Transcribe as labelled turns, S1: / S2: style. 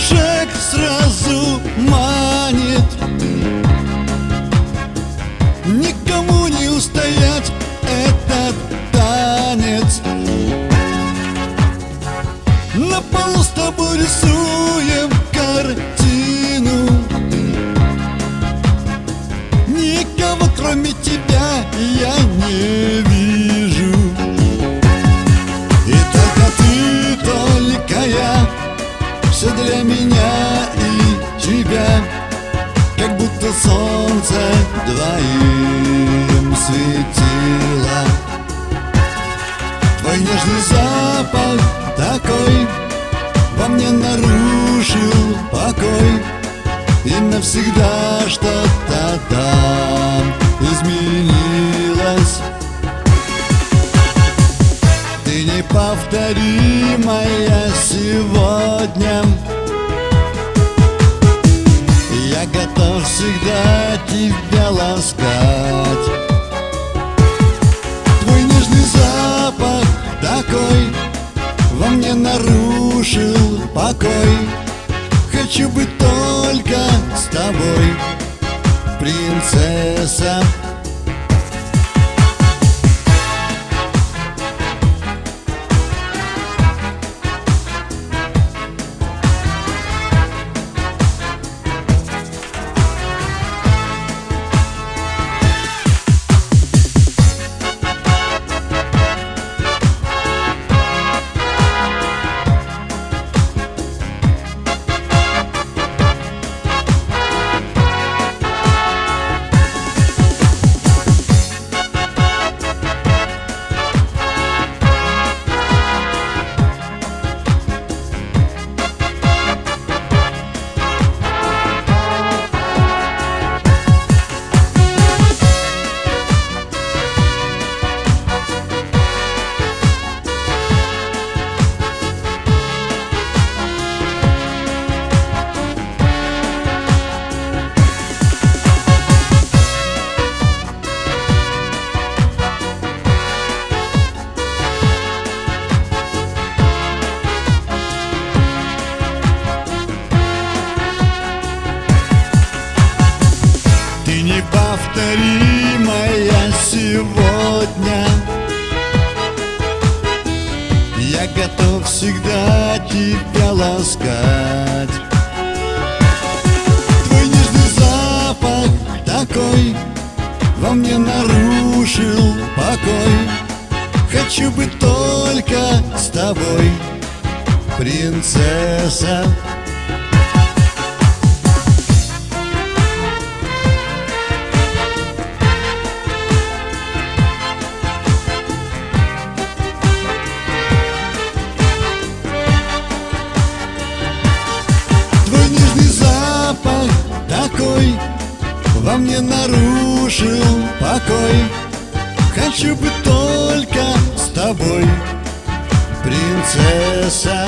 S1: шаг сразу манит. Никому не устоять этот танец. На полу с тобой рисуем картину. Никого кроме тебя я не вижу двоим светило. Твой нежный запах такой Во мне нарушил покой. И навсегда что-то там изменилось. Ты неповторимая сегодня покой. Хочу быть только с тобой, принцесса неповторимая сегодня. Я готов всегда тебя ласкать. Твой нежный запах такой Во мне нарушил покой. Хочу быть только с тобой, принцесса такой Во мне нарушил покой. Хочу быть только с тобой, принцесса